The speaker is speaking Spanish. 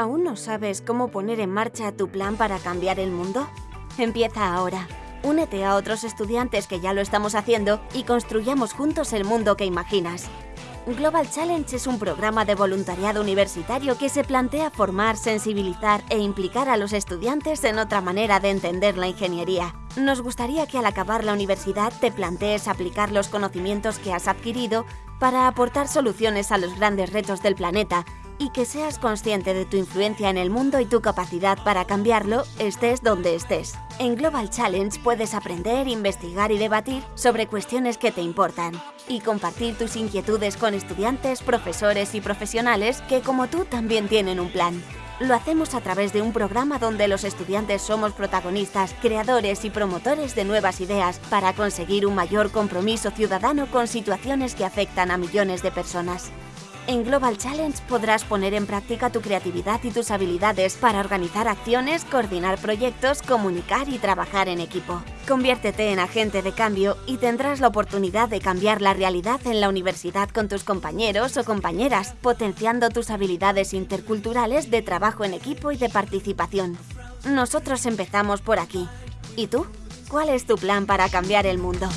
¿Aún no sabes cómo poner en marcha tu plan para cambiar el mundo? Empieza ahora. Únete a otros estudiantes que ya lo estamos haciendo y construyamos juntos el mundo que imaginas. Global Challenge es un programa de voluntariado universitario que se plantea formar, sensibilizar e implicar a los estudiantes en otra manera de entender la ingeniería. Nos gustaría que al acabar la universidad te plantees aplicar los conocimientos que has adquirido para aportar soluciones a los grandes retos del planeta y que seas consciente de tu influencia en el mundo y tu capacidad para cambiarlo, estés donde estés. En Global Challenge puedes aprender, investigar y debatir sobre cuestiones que te importan y compartir tus inquietudes con estudiantes, profesores y profesionales que como tú también tienen un plan. Lo hacemos a través de un programa donde los estudiantes somos protagonistas, creadores y promotores de nuevas ideas para conseguir un mayor compromiso ciudadano con situaciones que afectan a millones de personas. En Global Challenge podrás poner en práctica tu creatividad y tus habilidades para organizar acciones, coordinar proyectos, comunicar y trabajar en equipo. Conviértete en agente de cambio y tendrás la oportunidad de cambiar la realidad en la universidad con tus compañeros o compañeras, potenciando tus habilidades interculturales de trabajo en equipo y de participación. Nosotros empezamos por aquí. ¿Y tú? ¿Cuál es tu plan para cambiar el mundo?